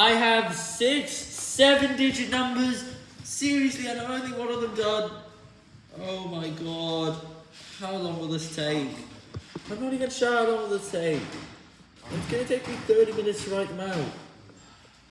I have six, seven digit numbers. Seriously, and I've only one of them done. Oh my god. How long will this take? I'm not even sure how long will this take. It's gonna take me 30 minutes to write them out.